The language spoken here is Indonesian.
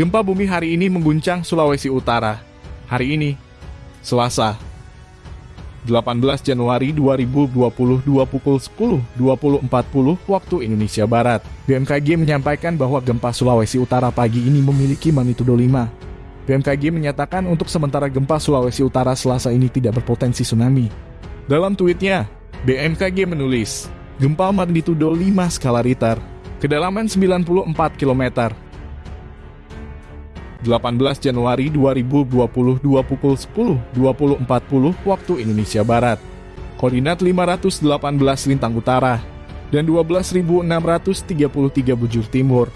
Gempa bumi hari ini mengguncang Sulawesi Utara. Hari ini, Selasa, 18 Januari 2022 pukul 10.20.40 waktu Indonesia Barat. BMKG menyampaikan bahwa gempa Sulawesi Utara pagi ini memiliki magnitudo 5. BMKG menyatakan untuk sementara gempa Sulawesi Utara selasa ini tidak berpotensi tsunami. Dalam tweetnya, BMKG menulis, gempa magnitudo 5 skala Richter, kedalaman 94 km, 18 Januari 2022 pukul 10.20.40 waktu Indonesia Barat. Koordinat 518 Lintang Utara dan 12.633 Bujur Timur.